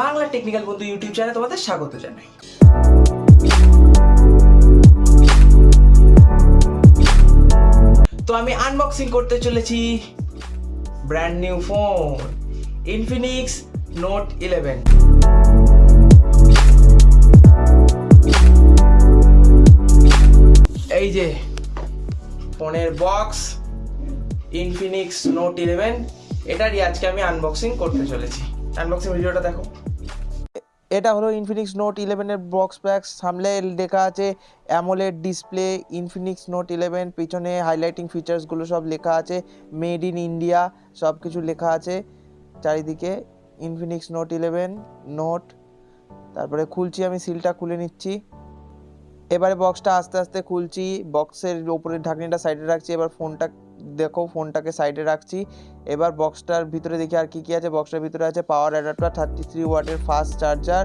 Bangla technical বন্ধু YouTube চ্যানেলে তোমাদের স্বাগত জানাই। তো আমি আনবক্সিং করতে চলেছি brand new phone Infinix note eleven এই যে, ফোনের বক্স ইনফিনিক্স নোট ইলেভেন এটারই আজকে আমি আনবক্সিং করতে চলেছি। আনবক্সিং ভিডিওটা দেখো। এটা হলো ইনফিনিক্স নোট ইলেভেনের বক্স প্যাক সামনে লেখা আছে AMOLED display Infinix note eleven পিছনে হাইলাইটিং ফিচার্সগুলো সব লেখা আছে। মেড ইন ইন্ডিয়া সব কিছু লেখা আছে। চারিদিকে ইনফিনিক্স নোট ইলেভেন নোট তারপরে খুলছি আমি সিলটা খুলে নিচ্ছি। এবারে বক্সটা আস্তে আস্তে খুলছি বক্সের উপরের ঢাকনিটা সাইডে রাখছি, এবার ফোনটা দেখো ফোনটাকে সাইডে রাখছি। এবার বক্সটার ভিতরে দেখি আর কি কি আছে বক্সটার ভিতরে আছে পাওয়ার অ্যাডাপ্টার থার্টি থ্রি ওয়াটের ফাস্ট চার্জার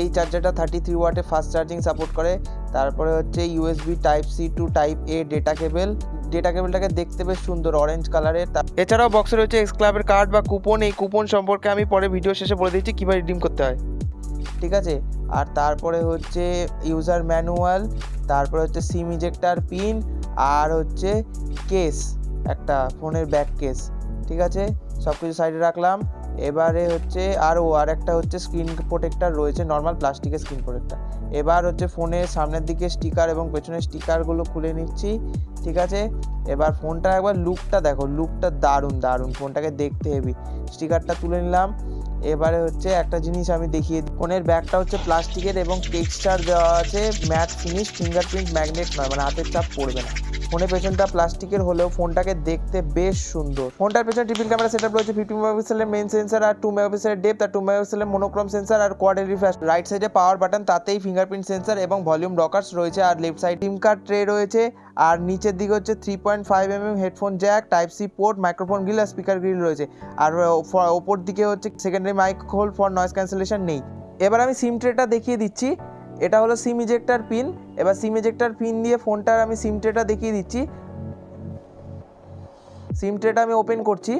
এই চার্জারটা থার্টি থ্রি ওয়াটে ফাস্ট চার্জিং সাপোর্ট করে। তারপরে হচ্ছে USB type C to type A data cable data কেবলটাকে দেখতে বেশ সুন্দর অরেঞ্জ কালারের এছাড়াও বক্সে রয়েছে এক্স ক্লাবের কার্ড বা কুপন এই কুপন সম্পর্কে আমি পরে ভিডিও শেষে বলে দিচ্ছি, কীভাবে রিডিম করতে হয়। ঠিক আছে? আর তারপরে হচ্ছে ইউজার ম্যানুয়াল তারপরে হচ্ছে সিম ইজেক্টার পিন আর হচ্ছে কেস একটা ফোনের ব্যাক কেস ঠিক আছে? সব কিছু সাইডে রাখলাম। এবারে হচ্ছে আরও আর একটা হচ্ছে স্ক্রিন প্রোটেক্টার রয়েছে নর্মাল প্লাস্টিকের স্ক্রিন প্রোটেক্টার এবার হচ্ছে ফোনের সামনের দিকে স্টিকার এবং পেছনের স্টিকারগুলো খুলে নিচ্ছি, ঠিক আছে? এবার ফোনটা একবার লুকটা দেখো লুকটা দারুণ দারুণ। ফোনটাকে দেখতে হেভি স্টিকারটা তুলে নিলাম। এবারে হচ্ছে একটা জিনিস আমি দেখিয়ে ফোনের ব্যাগটা হচ্ছে প্লাস্টিকের এবং টেক্সচার দেওয়া আছে ম্যাট ফিনিশ ফিঙ্গারপ্রিন্ট ম্যাগনেট নয় মানে হাতের চাপ পড়বে না। ফোনের পেছনটা প্লাস্টিকের হলেও ফোনটাকে দেখতে বেশ সুন্দর। ফোনটার পেছনে ট্রিপল ক্যামেরা সেটআপ রয়েছে ফিফটি মেগাপিক্সেলের মেন সেন্সার আর টু মেগাপিক্সেলের ডেপথ আর টু মেগাপিক্সেলের মোনোক্রোম সেন্সার আর কোয়াড রিফ্রেশ রাইট সাইডে পাওয়ার বাটন তাতেই ফিঙ্গারপ্রিন্ট সেন্সার এবং ভলিউম রকার্স রয়েছে আর left side SIM card tray রয়েছে। আর নিচের দিকে হচ্ছে three point five M M headphone jack type C port microphone grill আর স্পিকার গ্রিল রয়েছে। আর ওপর দিকে হচ্ছে secondary mic hole for noise cancellation নেই। এবার আমি সিম ট্রেটা দেখিয়ে দিচ্ছি। এটা হলো সিম ইজেক্টার পিন। এবার সিম ইজেক্টার পিন দিয়ে ফোনটার আমি সিম ট্রেটা দেখিয়ে দিচ্ছি। সিম ট্রেটা আমি ওপেন করছি।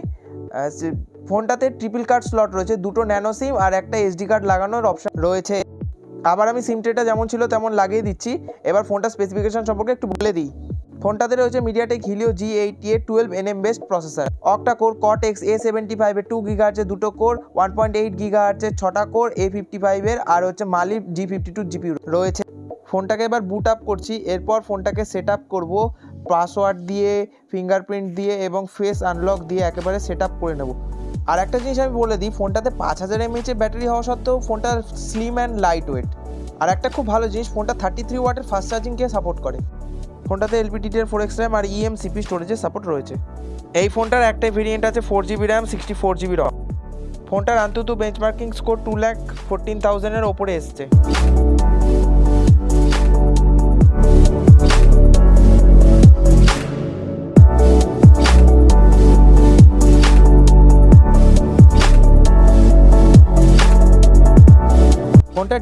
ফোনটাতে ট্রিপল কার্ড স্লট রয়েছে, দুটো ন্যানো সিম আর একটা এসডি কার্ড লাগানোর অপশান রয়েছে। আবার আমি সিম ট্রেটা যেমন ছিল তেমন লাগিয়ে দিচ্ছি। এবার ফোনটা স্পেসিফিকেশান সম্পর্কে একটু বলে দিই। ফোনটাতে রয়েছে MediaTek Helio G eighty A twelve nm based processor octa core cortex A seventy ফাইভের টু গিগা আছে দুটো core one point eight giga আছে ছটা কোর এ ফিফটি ফাইভের আর হচ্ছে Mali G fifty two GP রয়েছে। ফোনটাকে এবার বুট আপ করছি, এরপর ফোনটাকে সেট আপ করব পাসওয়ার্ড দিয়ে ফিঙ্গারপ্রিন্ট দিয়ে এবং ফেস আনলক দিয়ে একেবারে সেট আপ করে নেব। আর একটা জিনিস আমি বলে দিই, ফোনটাতে পাঁচ হাজার এমএইচের ব্যাটারি হওয়া সত্ত্বেও ফোনটা স্লিম অ্যান্ড লাইট ওয়েট আর একটা খুব ভালো জিনিস, ফোনটা থার্টি থ্রি ওয়াটের ফাস্ট চার্জিংকে সাপোর্ট করে। ফোনটাতে এলপিডিডিআর ফোর এক্স র্যাম আর ইএম সিপি স্টোরেজের সাপোর্ট রয়েছে। এই ফোনটার একটাই ভেরিয়েন্ট আছে four GB RAM sixty four GB ROM ফোনটার আন্তত benchmarking score two lakh fourteen থাউজেন্ডের ওপরে এসছে।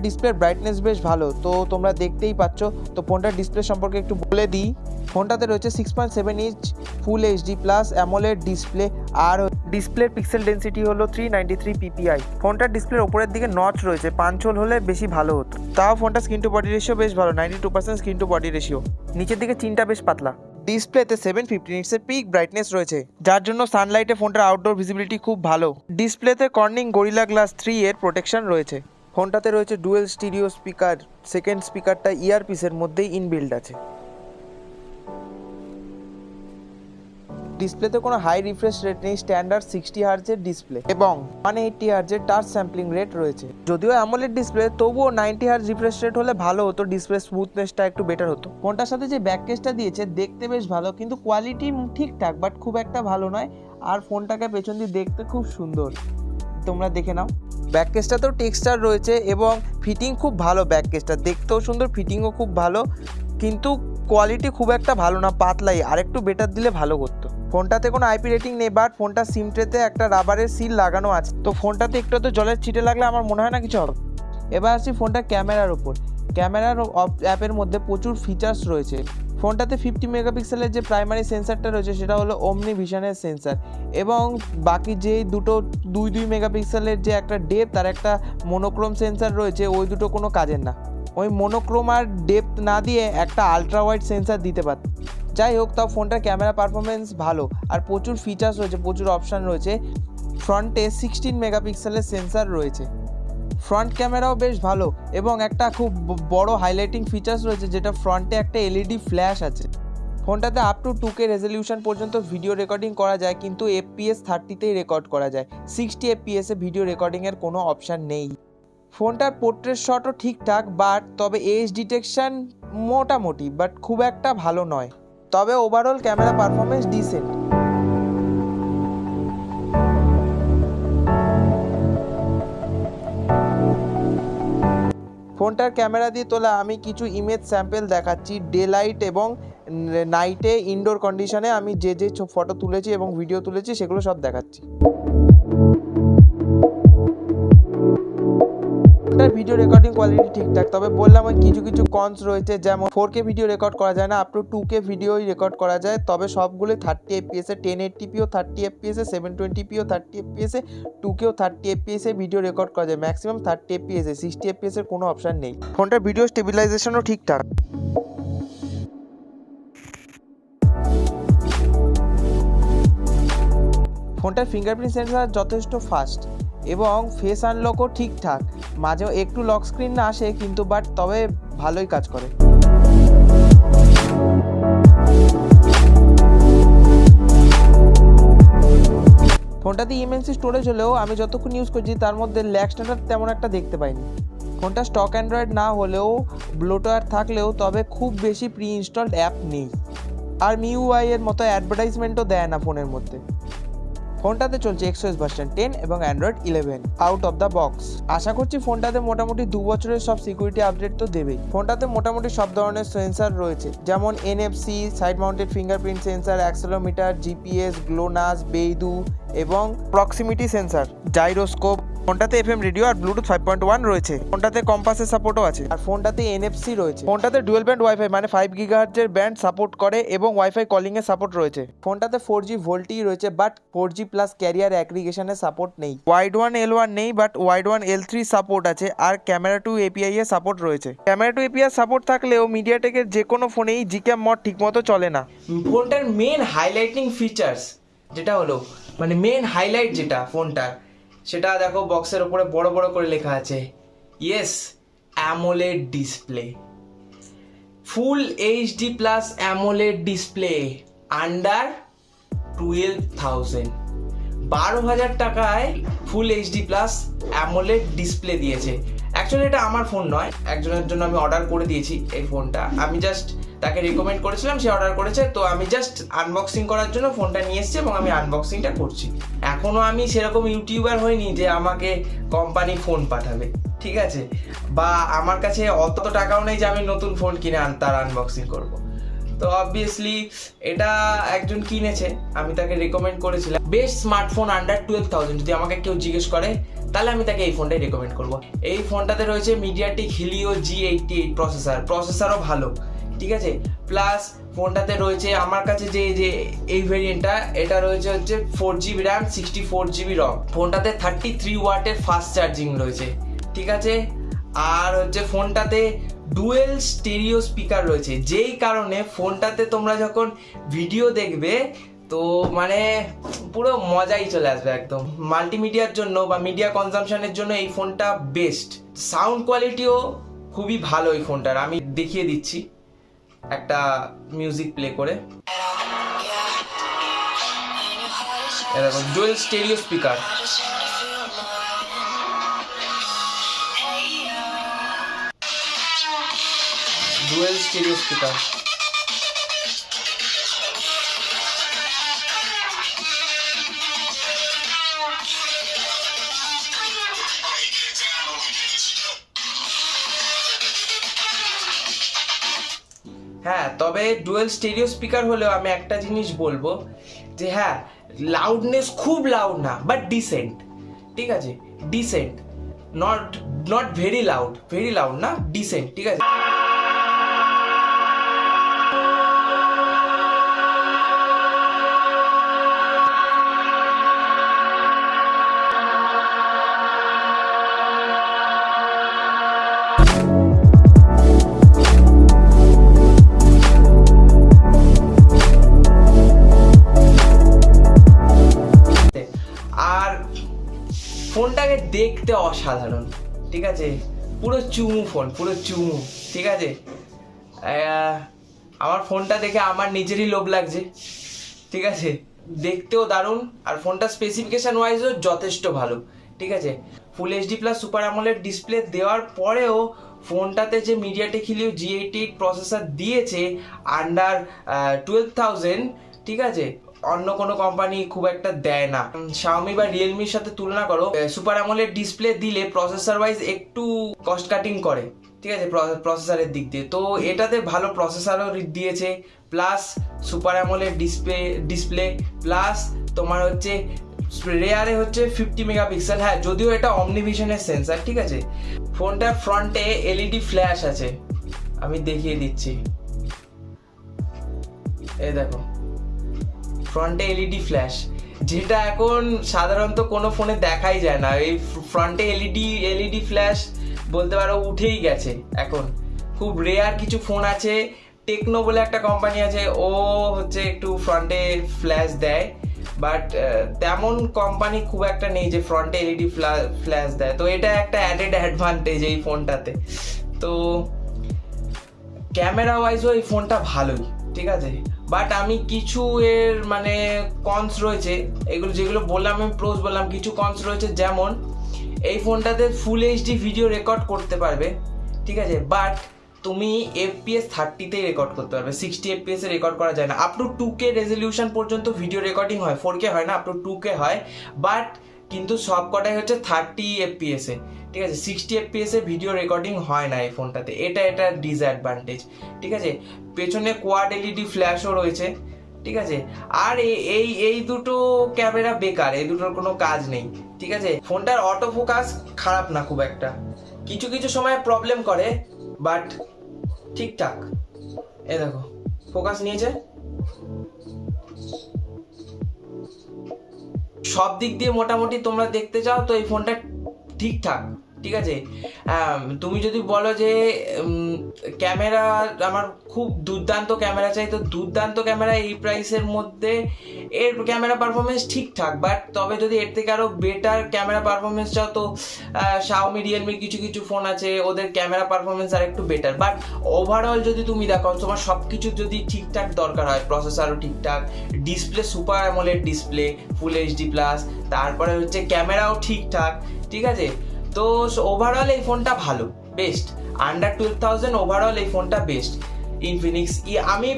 ডিসপ্লের ব্রাইটনেস বেশ ভালো। তো তোমরা দেখতেই পাচ্ছ, তো ফোনটার ডিসপ্লে সম্পর্কে একটু বলে দিই। ফোনটাতে রয়েছে six point seven inch full HD plus AMOLED display আর ডিসপ্লের পিক্সেল ডেন্সিটি হলো থ্রি নাইনটি থ্রি পিপিআই ফোনটার ডিসপ্লের ওপরের দিকে নচ রয়েছে পাঁচল হলে বেশি ভালো হতো। তাও ফোনটা স্ক্রিন টু বডি রেশিও বেশ ভালো ninety two percent screen to body ratio নিচের দিকে চিনটা বেশ পাতলা। ডিসপ্লেতে সেভেন ফিফটি নিটসের পিক ব্রাইটনেস রয়েছে, যার জন্য সানলাইটে ফোনটার আউটডোর ভিজিবিলিটি খুব ভালো। ডিসপ্লেতে কর্নিং গরিলা গ্লাস থ্রি এর প্রোটেকশন রয়েছে। ফোনটাতে রয়েছে ডুয়েল স্টিরিও স্পিকার, সেকেন্ড স্পিকারটা ইয়ারপিসের মধ্যেই ইনবিল্ড আছে। ডিসপ্লেতে কোনো হাই রিফ্রেশ রেট নেই, স্ট্যান্ডার্ড সিক্সটি হার্জের ডিসপ্লে এবং ওয়ান এইটটি হার্জের টাচ স্যাম্পলিং রেট রয়েছে। যদিও অ্যামোলেড ডিসপ্লে, তবুও নাইনটি হার্জ রিফ্রেশ রেট হলে ভালো হতো, ডিসপ্লে স্মুথনেসটা একটু বেটার হতো। ফোনটার সাথে যে ব্যাক কেসটা দিয়েছে, দেখতে বেশ ভালো, কিন্তু কোয়ালিটি ঠিকঠাক, বাট খুব একটা ভালো নয়। আর ফোনটাকে পেছন দিয়ে দেখতে খুব সুন্দর। তোমরা দেখে নাও। ব্যাক কেসটাতেও টেক্সচার রয়েছে এবং ফিটিং খুব ভালো ব্যাক কেসটা দেখতেও সুন্দর ফিটিংও খুব ভালো, কিন্তু কোয়ালিটি খুব একটা ভালো না, পাতলাই। আর একটু বেটার দিলে ভালো করতো। ফোনটাতে কোনো আইপি রেটিং নেই বাট ফোনটা সিম ট্রেতে একটা রাবারের সিল লাগানো আছে। তো ফোনটাতে একটু তো জলের ছিটে লাগলে আমার মনে হয় না কিছু হবে। এবার আসি ফোনটার ক্যামেরার ওপর ক্যামেরার অ্যাপের মধ্যে প্রচুর ফিচার্স রয়েছে। ফোনটাতে ফিফটি মেগাপিক্সেলের যে প্রাইমারি সেন্সারটা রয়েছে, সেটা হলো অমনি ভিশনের সেন্সার এবং বাকি যে দুটো দুই দুই মেগাপিক্সেলের যে একটা ডেপ তার একটা মোনোক্রোম সেন্সার রয়েছে, ওই দুটো কোনো কাজের না। ওই মোনোক্রোম আর ডেপথ না দিয়ে একটা আলট্রা ওয়াইড সেন্সার দিতে পারত যাই হোক, তাও ফোনটার ক্যামেরা পারফরমেন্স ভালো। আর প্রচুর ফিচার্স রয়েছে, প্রচুর অপশান রয়েছে। ফ্রন্টে সিক্সটিন মেগাপিক্সেলের সেন্সার রয়েছে। ফ্রন্ট ক্যামেরাও বেশ ভালো এবং একটা খুব বড় হাইলাইটিং ফিচার্স রয়েছে, যেটা ফ্রন্টে একটা এলইডি ফ্ল্যাশ আছে। ফোনটাতে up to two K resolution পর্যন্ত ভিডিও রেকর্ডিং করা যায়, কিন্তু এফপিএস থার্টিতেই রেকর্ড করা যায়। সিক্সটি এফপিএসে ভিডিও রেকর্ডিংয়ের কোনো অপশান নেই। ফোনটার পোর্ট্রেট শটও ঠিকঠাক বাট তবে এজ ডিটেকশন মোটামুটি বাট খুব একটা ভালো নয়। তবে ওভারঅল ক্যামেরা পারফরমেন্স ডিসেন্ট ফোনটার ক্যামেরা দিয়ে তোলা আমি কিছু ইমেজ স্যাম্পেল দেখাচ্ছি ডে লাইট এবং নাইটে ইনডোর কন্ডিশনে আমি যে যে ফটো তুলেছি এবং ভিডিও তুলেছি, সেগুলো সব দেখাচ্ছি। ভিডিও রেকর্ডিং কোয়ালিটি ঠিকঠাক, তবে বললাম ওই কিছু কিছু কনস রয়েছে, যেমন ফোর কে ভিডিও রেকর্ড করা যায় না আপ টু টু কে ভিডিওই রেকর্ড করা যায়, তবে সবগুলোই থার্টি এফপিএসে টেন এইটটিপিও থার্টি এফপিএসে সেভেন টোয়েন্টিপিও থার্টি এফপিএসে টু কেও থার্টি এফপিএসে ভিডিও রেকর্ড করা যায় ম্যাক্সিমাম থার্টি এফপিএসে সিক্সটি এফপিএসের কোনো অপশান নেই। ফোনটার ভিডিও স্টেবিলাইজেশনও ঠিকঠাক। ফোনটার ফিঙ্গারপ্রিন্ট সেন্সার যথেষ্ট ফাস্ট এবং ফেস আনলকও ঠিকঠাক। মাঝেও একটু লক স্ক্রিন না আসে, কিন্তু বাট তবে ভালোই কাজ করে। ফোনটাতে ইএমএনসি স্টোরেজ হলেও আমি যতক্ষণ ইউজ করছি, তার মধ্যে ল্যাক স্ট্যান্ডার্ড তেমন একটা দেখতে পাইনি। ফোনটা স্টক অ্যান্ড্রয়েড না হলেও ব্লোটওয়্যার থাকলেও তবে খুব বেশি প্রি ইনস্টলড অ্যাপ নেই। আর মিউআই এর মতো অ্যাডভার্টাইজমেন্টও দেয় না ফোনের মধ্যে। ফোনটাতে চলছে এক্সোএস ভার্সন টেন এবং Android eleven out of the box আশা করছি ফোনটাতে মোটামুটি দু বছরের সব সিকিউরিটি আপডেট তো দেবেই। ফোনটাতে মোটামুটি সব ধরনের সেন্সার রয়েছে, যেমন NFC side mounted fingerprint sensor accelerometer GPS GLONASS BeiDou এবং প্রক্সিমিটি সেন্সার জাইরোস্কোপ ফোনটাতে এফ এম রেডিও আর ব্লুটুথ ফাইভ পয়েন্ট ওয়ান রয়েছে। ফোনটাতে কম্পাসের সাপোর্টও আছে। আর ফোনটাতে এনএফসি রয়েছে। ফোনটাতে ডুয়েল ব্যান্ড ওয়াইফাই মানে ফাইভ গিগাহার্জের ব্যান্ড সাপোর্ট করে এবং ওয়াইফাই কলিং এর সাপোর্ট রয়েছে। ফোনটাতে ফোর জি ভোল্টি রয়েছে but four G plus carrier অ্যাগ্রিগেশনের support নেই। ওয়াইড ওয়ান এল ওয়ান নেই but Widevine L three support আছে, আর ক্যামেরা টু এপিআই এর সাপোর্ট রয়েছে। ক্যামেরা টু এপিআই সাপোর্ট থাকলেও মিডিয়াটেকের যে কোনো ফোনেই জিক্যাম মড ঠিকমতো চলে না। ফোনটার মেন হাইলাইটিং ফিচার্স যেটা হলো মানে মেন হাইলাইট যেটা ফোনটার সেটা দেখো বক্সের ওপরে বড় বড় করে লেখা আছে। Yes AMOLED display full HD plus AMOLED display under twelve thousand বারো হাজার টাকায় full HD plus AMOLED display দিয়েছে। অ্যাকচুয়ালি এটা আমার ফোন নয়, একজনের জন্য আমি অর্ডার করে দিয়েছি এই ফোনটা আমি জাস্ট তাকে রেকমেন্ড করেছিলাম, সে অর্ডার করেছে, তো আমি জাস্ট আনবক্সিং করার জন্য ফোনটা নিয়ে এসেছি এবং আমি আনবক্সিংটা করছি। এখনও আমি সেরকম ইউটিউবার হইনি যে আমাকে কোম্পানি ফোন পাঠাবে, ঠিক আছে? বা আমার কাছে অত তো টাকাও নেই যে আমি নতুন ফোন কিনে আন তার আনবক্সিং করব। তো অবভিয়াসলি এটা একজন কিনেছে, আমি তাকে রেকমেন্ড করেছিলাম। Best smartphone under twelve thousand যদি আমাকে কেউ জিজ্ঞেস করে, তাহলে আমি তাকে এই ফোনটাই রেকমেন্ড করব। এই ফোনটাতে রয়েছে MediaTek Helio G eighty eight processor প্রসেসারও ভালো। ঠিক আছে? প্লাস ফোনটাতে রয়েছে আমার কাছে যে যে এই ভেরিয়েন্টটা এটা রয়েছে হচ্ছে four GB RAM sixty four GB ROM ফোনটাতে থার্টি থ্রি ওয়াটের ফাস্ট চার্জিং রয়েছে। ঠিক আছে? আর হচ্ছে ফোনটাতে ডুয়েল স্টেরিও স্পিকার রয়েছে। যেই কারণে ফোনটাতে তোমরা যখন ভিডিও দেখবে, তো মানে পুরো মজাই চলে আসবে একদম। মাল্টিমিডিয়ার জন্য বা মিডিয়া কনজামশনের জন্য এই ফোনটা বেস্ট সাউন্ড কোয়ালিটিও খুবই ভালো এই ফোনটার। আমি দেখিয়ে দিচ্ছি। একটা মিউজিক প্লে করে। এরকম dual stereo speaker dual stereo speaker তবে ডুয়েল স্টেরিও স্পিকার হলেও আমি একটা জিনিস বলব যে হ্যাঁ লাউডনেস খুব লাউড না বাট ডিসেন্ট ঠিক আছে? Decent not not very loud very loud না ডিসেন্ট ঠিক আছে? দেখতে অসাধারণ, ঠিক আছে? পুরো চুমু ফোন, পুরো চুমু, ঠিক আছে? আমার ফোনটা দেখে আমার নিজেরই লোভ লাগছে, ঠিক আছে? দেখতেও দারুণ, আর ফোনটা স্পেসিফিকেশন ওয়াইজও যথেষ্ট ভালো, ঠিক আছে? Full HD plus super AMOLED display দেওয়ার পরেও ফোনটাতে যে MediaTek Helio G eighty processor দিয়েছে আন্ডার টুয়েলভ থাউজেন্ড ঠিক আছে? অন্য কোনো কোম্পানি খুব একটা দেয় না। শাওমি বা রিয়েলমির সাথে তুলনা করো সুপার অ্যামোলেড ডিসপ্লে দিলে প্রসেসর ওয়াইজ একটু কস্ট কাটিং করে, ঠিক আছে? প্রসেসরের দিক দিয়ে। তো এটাতে ভালো প্রসেসরও দিয়েছে plus super AMOLED display display plus তোমার হচ্ছে রেয়ারে হচ্ছে ফিফটি মেগাপিক্সেল হ্যাঁ যদিও এটা অমনিভিশনের সেন্সার ঠিক আছে? ফোনটার ফ্রন্টে এলইডি ফ্ল্যাশ আছে। আমি দেখিয়ে দিচ্ছি। এই দেখো। ফ্রন্টে এলইডি ফ্ল্যাশ যেটা এখন সাধারণত কোনো ফোনে দেখাই যায় না। এই ফ্রন্টে এলইডি এলইডি ফ্ল্যাশ বলতে পারো উঠেই গেছে এখন। খুব রেয়ার কিছু ফোন আছে। টেকনো বলে একটা কোম্পানি আছে, ও হচ্ছে একটু ফ্রন্টে ফ্ল্যাশ দেয়। বাট তেমন কোম্পানি খুব একটা নেই যে ফ্রন্টে এলইডি ফ্ল্যাশ দেয়। তো এটা একটা অ্যাডেড অ্যাডভান্টেজ এই ফোনটাতে তো ক্যামেরা ওয়াইজও এই ফোনটা ভালোই, ঠিক আছে? বাট আমি কিছু এর মানে কনস রয়েছে। এগুলো যেগুলো বললাম, আমি প্রোজ বললাম, কিছু কনস রয়েছে। যেমন, এই ফোনটাতে ফুল এইচডি ভিডিও রেকর্ড করতে পারবে, ঠিক আছে? বাট তুমি এফপিএস থার্টিতেই রেকর্ড করতে পারবে। সিক্সটি এফপিএস এ রেকর্ড করা যায় না। Up to two K resolution পর্যন্ত ভিডিও রেকর্ডিং হয়। ফোর কে হয় না আপ টু টু কে হয়। বাট কিন্তু সব কটাই হচ্ছে থার্টি এফপিএস ঠিক আছে সিক্সটি এফপিএস ভিডিও রেকর্ডিং হয় না এই ফোনটাতে এটা এটা ডিসঅ্যাডভান্টেজ ঠিক আছে? পেছনে কোয়াড এলইডি ফ্ল্যাশও রয়েছে, ঠিক আছে? আর এই এই দুটো ক্যামেরা বেকার, এই দুটোর কোনো কাজ নেই, ঠিক আছে? ফোনটার অটো ফোকাস খারাপ না খুব একটা। কিছু কিছু সময় প্রবলেম করে বাট ঠিকঠাক। এ দেখো ফোকাস নিয়েছে। সব দিক দিয়ে মোটামুটি তোমরা দেখতে চাও, তো এই ফোনটা ঠিকঠাক। ঠিক আছে? তুমি যদি বলো যে ক্যামেরা, আমার খুব দুর্দান্ত ক্যামেরা চাই, তো দুর্দান্ত ক্যামেরা এই প্রাইসের মধ্যে, এর ক্যামেরা পারফরমেন্স ঠিকঠাক বাট তবে যদি এর থেকে আরও বেটার ক্যামেরা পারফরমেন্স চাও, তো শাওমি রিয়েলমির কিছু কিছু ফোন আছে, ওদের ক্যামেরা পারফরমেন্স আর একটু বেটার বাট ওভারঅল যদি তুমি দেখো, তোমার সব কিছু যদি ঠিকঠাক দরকার হয় প্রসেসরও ঠিকঠাক display super AMOLED display full HD plus তারপরে হচ্ছে ক্যামেরাও ঠিকঠাক, ঠিক আছে? তো ওভারঅল এই ফোনটা ভালো best under twelve thousand overall এই ফোনটা বেস্ট ইনফিনিক্স ই আমি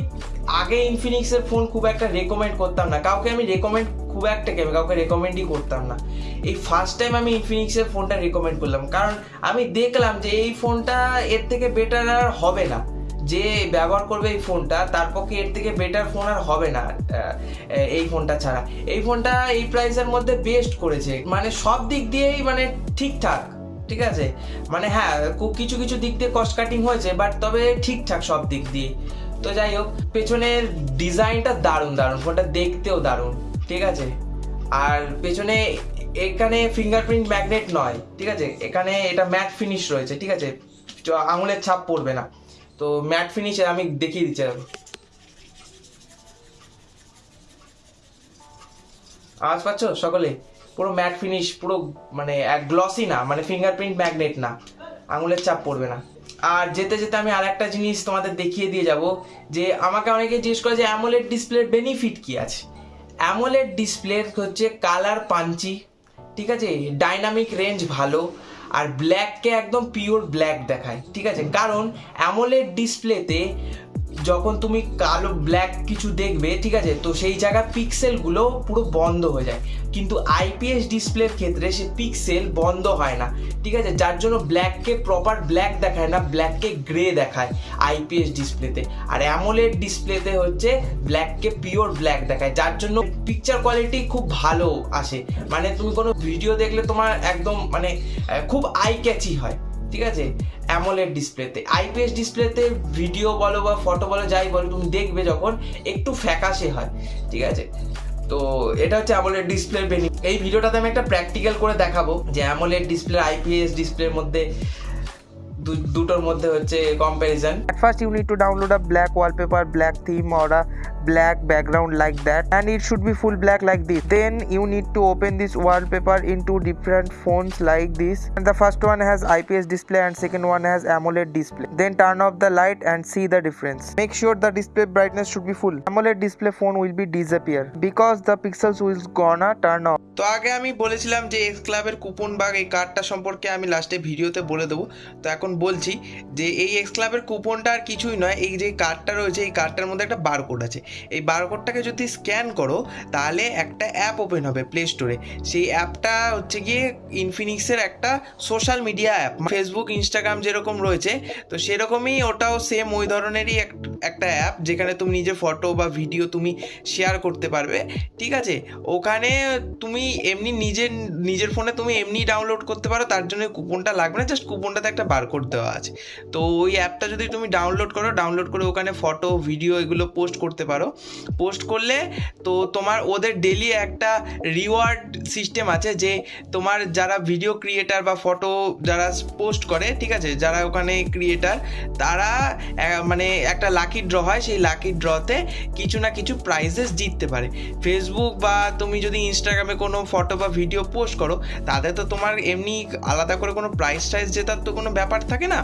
আগে ইনফিনিক্সের ফোন খুব একটা রেকমেন্ড করতাম না। কাউকে আমি রেকমেন্ড খুব একটা কেমন কাউকে রেকমেন্ডই করতাম না। এই ফার্স্ট টাইম আমি ইনফিনিক্সের ফোনটা রেকমেন্ড করলাম। কারণ আমি দেখলাম যে এই ফোনটা এর থেকে বেটার আর হবে না। যে ব্যবহার করবে এই ফোনটা, তার পক্ষে এর থেকে বেটার ফোন আর হবে না এই ফোনটা ছাড়া। এই ফোনটা এই প্রাইসের মধ্যে বেস্ট করেছে। মানে সব দিক দিয়েই মানে ঠিকঠাক, ঠিক আছে? মানে হ্যাঁ কিছু কিছু দিক দিয়ে কস্ট কাটিং হয়েছে বাট তবে ঠিকঠাক সব দিক দিয়ে তো যাই হোক, পেছনের ডিজাইনটা দারুণ দারুণ। ফোনটা দেখতেও দারুণ, ঠিক আছে? আর পেছনে এখানে ফিঙ্গারপ্রিন্ট ম্যাগনেট নয়, ঠিক আছে? এখানে এটা ম্যাট ফিনিশ রয়েছে, ঠিক আছে? আঙুলের ছাপ পড়বে না। তো ম্যাট ফিনিশ আমি দেখিয়ে দিচ্ছি। আওয়াজ পাচ্ছ সকলে? পুরো ম্যাট ফিনিশ পুরো মানে এক গ্লসি না মানে ফিঙ্গারপ্রিন্ট ম্যাগনেট না। আঙুলের চাপ পড়বে না। আর যেতে যেতে আমি আর একটা জিনিস তোমাদের দেখিয়ে দিয়ে যাব, যে আমাকে অনেকে জিজ্ঞেস করে যে অ্যামোলেড ডিসপ্লের বেনিফিট কি আছে? অ্যামোলেড ডিসপ্লের হচ্ছে কালার পাঞ্চি ঠিক আছে? ডাইনামিক রেঞ্জ ভালো আর ব্ল্যাককে একদম পিওর ব্ল্যাক দেখায় ঠিক আছে? কারণ অ্যামোলেড ডিসপ্লেতে যখন তুমি কালো ব্ল্যাক কিছু দেখবে, ঠিক আছে? তো সেই জায়গায় পিক্সেলগুলো পুরো বন্ধ হয়ে যায়। কিন্তু আইপিএস ডিসপ্লের ক্ষেত্রে সে পিক্সেল বন্ধ হয় না, ঠিক আছে? যার জন্য ব্ল্যাককে প্রপার ব্ল্যাক দেখায় না ব্ল্যাককে গ্রে দেখায় আইপিএস ডিসপ্লেতে আর অ্যামোলেড ডিসপ্লেতে হচ্ছে ব্ল্যাককে পিওর ব্ল্যাক দেখায়, যার জন্য পিকচার কোয়ালিটি খুব ভালো আসে। মানে তুমি কোনো ভিডিও দেখলে তোমার একদম মানে খুব আই ক্যাচি হয়। ঠিক আছে? অ্যামোলেড ডিসপ্লেতে আইপিএস ডিসপ্লেতে ভিডিও বলো বা ফটো বলো যাই বলো তুমি দেখবে যখন একটু ফ্যাকাশে হয় ঠিক আছে? তো এটা হচ্ছে অ্যামোলেড ডিসপ্লের বেনিফিট এই ভিডিওটাতে আমি একটা প্র্যাকটিক্যাল করে দেখাবো যে অ্যামোলেড ডিসপ্লে আইপিএস ডিসপ্লের মধ্যে দুটোর মধ্যে হচ্ছে comparison first you need to download a black wallpaper, black theme, or a black background like that and it should be full black like this then you need to open this wallpaper into different phones like this and the first one has ips display and second one has amoled display then turn off the light and see the difference make sure the display brightness should be full amoled display phone will be disappear because the pixels will gonna turn off তো আগে আমি বলেছিলাম যে x ক্লাবের coupon বা এই কার্ডটা সম্পর্কে আমি লাস্টে ভিডিওতে বলে দেবো তো এখন বলছি যে এই এক্স ক্লাবের কুপনটা আর কিছুই নয় এই যে কার্ডটা রয়েছে এই কার্ডটার মধ্যে একটা বারকোড আছে এই বারকোডটাকে যদি স্ক্যান করো, তাহলে একটা অ্যাপ ওপেন হবে প্লে স্টোরে সেই অ্যাপটা হচ্ছে গিয়ে ইনফিনিক্সের একটা social media app Facebook Instagram যেরকম রয়েছে, তো সেরকমই ওটাও সেম ওই ধরনেরই এক- একটা অ্যাপ যেখানে তুমি নিজের ফটো বা ভিডিও তুমি শেয়ার করতে পারবে। ঠিক আছে? ওখানে তুমি এমনি নিজের নিজের ফোনে তুমি এমনি ডাউনলোড করতে পারো, তার জন্য কুপনটা লাগবে না জাস্ট কুপনটাতে একটা বারকোড দেওয়া আছে। তো ওই অ্যাপটা যদি তুমি ডাউনলোড করো ডাউনলোড করে ওখানে ফটো ভিডিও এগুলো পোস্ট করতে পারো। পোস্ট করলে তো তোমার ওদের ডেলি একটা রিওয়ার্ড সিস্টেম আছে যে তোমার যারা ভিডিও ক্রিয়েটার বা ফটো যারা পোস্ট করে, ঠিক আছে? যারা ওখানে ক্রিয়েটার তারা মানে একটা লাকি ড্র হয়। সেই লাকি ড্রতে কিছু না কিছু প্রাইজেস জিততে পারে। ফেসবুক বা তুমি যদি ইনস্টাগ্রামে কোনো ফটো বা ভিডিও পোস্ট করো তাতে তো তোমার এমনি আলাদা করে কোনো প্রাইস টাইজ জেতার তো কোনো ব্যাপার থাকে না।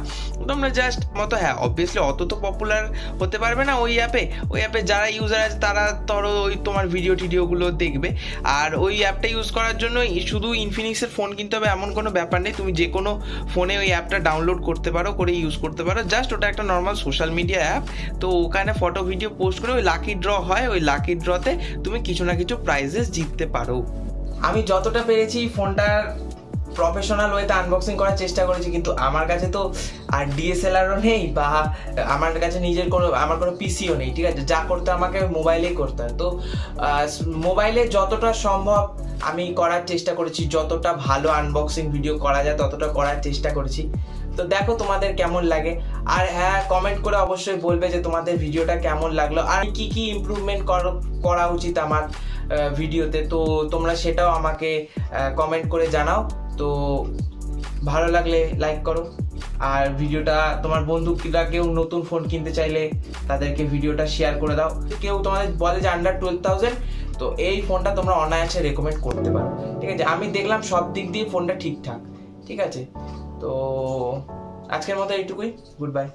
তোমরা জাস্ট মতো হ্যাঁ অবভিয়াসলি অত তো পপুলার হতে পারবে না ওই অ্যাপে ওই অ্যাপে যারা ইউজার আছে, তারা ধরো ওই তোমার ভিডিও টিডিওগুলো দেখবে। আর ওই অ্যাপটা ইউজ করার জন্য শুধু ইনফিনিক্সের ফোন কিনতে হবে, এমন কোনো ব্যাপার নেই। তুমি যে কোনো ফোনে ওই অ্যাপটা ডাউনলোড করতে পারো, করে ইউজ করতে পারো। জাস্ট ওটা একটা নর্মাল সোশ্যাল মিডিয়া অ্যাপ তো ওখানে ফটো ভিডিও পোস্ট করে ওই লাকি ড্র হয়, ওই লাকি ড্রতে তুমি কিছু না কিছু প্রাইজেস জিততে পারো। আমি যতটা পেরেছি ফোনটার প্রফেশনাল ওয়েতে আনবক্সিং করার চেষ্টা করেছি, কিন্তু আমার কাছে তো আর ডিএসএলআরও নেই বা আমার কাছে নিজের কোনো, আমার কোনো পিসিও নেই, ঠিক আছে? যা করতে আমাকে মোবাইলেই করতে হয়। তো মোবাইলে যতটা সম্ভব আমি করার চেষ্টা করেছি, যতটা ভালো আনবক্সিং ভিডিও করা যায়, ততটা করার চেষ্টা করেছি। তো দেখো তোমাদের কেমন লাগে। আর হ্যাঁ কমেন্ট করে অবশ্যই বলবে যে তোমাদের ভিডিওটা কেমন লাগল। আর কি কি ইমপ্রুভমেন্ট করা উচিত আমার ভিডিওতে তো তোমরা সেটাও আমাকে কমেন্ট করে জানাও। তো ভালো লাগলে লাইক করো। আর ভিডিওটা তোমার বন্ধুরা কেউ নতুন ফোন কিনতে চাইলে তাদেরকে ভিডিওটা শেয়ার করে দাও। কেউ তোমাদের বলে যে আন্ডার টুয়েলভ থাউজেন্ড তো এই ফোনটা তোমরা অনায়াসে রেকমেন্ড করতে পারো। ঠিক আছে? আমি দেখলাম সব দিক দিয়ে ফোনটা ঠিকঠাক। ঠিক আছে? তো আজকের মতো এইটুকুই। Good bye